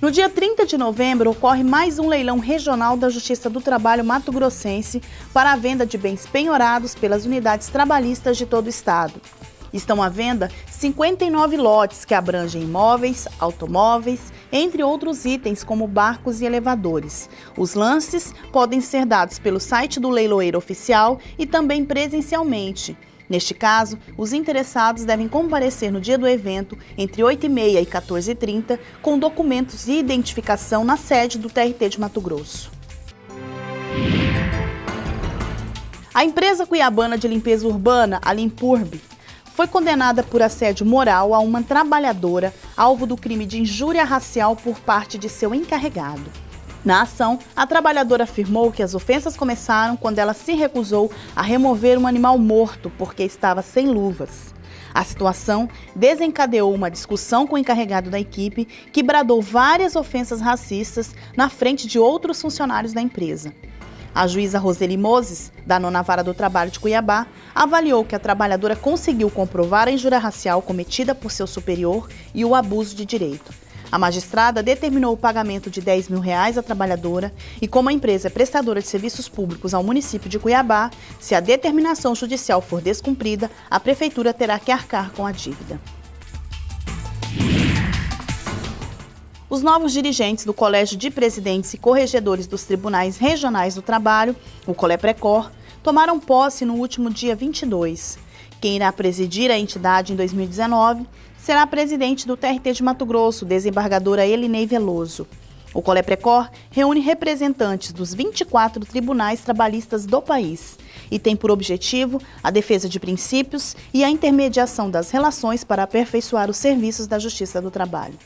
No dia 30 de novembro, ocorre mais um leilão regional da Justiça do Trabalho Mato Grossense para a venda de bens penhorados pelas unidades trabalhistas de todo o estado. Estão à venda 59 lotes que abrangem imóveis, automóveis, entre outros itens como barcos e elevadores. Os lances podem ser dados pelo site do leiloeiro oficial e também presencialmente. Neste caso, os interessados devem comparecer no dia do evento, entre 8h30 e 14h30, com documentos de identificação na sede do TRT de Mato Grosso. A empresa cuiabana de limpeza urbana, a Limpurb, foi condenada por assédio moral a uma trabalhadora alvo do crime de injúria racial por parte de seu encarregado. Na ação, a trabalhadora afirmou que as ofensas começaram quando ela se recusou a remover um animal morto porque estava sem luvas. A situação desencadeou uma discussão com o encarregado da equipe, que bradou várias ofensas racistas na frente de outros funcionários da empresa. A juíza Roseli Moses, da nona vara do trabalho de Cuiabá, avaliou que a trabalhadora conseguiu comprovar a injúria racial cometida por seu superior e o abuso de direito. A magistrada determinou o pagamento de 10 mil reais à trabalhadora e, como a empresa é prestadora de serviços públicos ao município de Cuiabá, se a determinação judicial for descumprida, a prefeitura terá que arcar com a dívida. Os novos dirigentes do Colégio de Presidentes e Corregedores dos Tribunais Regionais do Trabalho, o Coleprecor, tomaram posse no último dia 22. Quem irá presidir a entidade em 2019 será a presidente do TRT de Mato Grosso, desembargadora Elinei Veloso. O Coleprecor reúne representantes dos 24 tribunais trabalhistas do país e tem por objetivo a defesa de princípios e a intermediação das relações para aperfeiçoar os serviços da Justiça do Trabalho.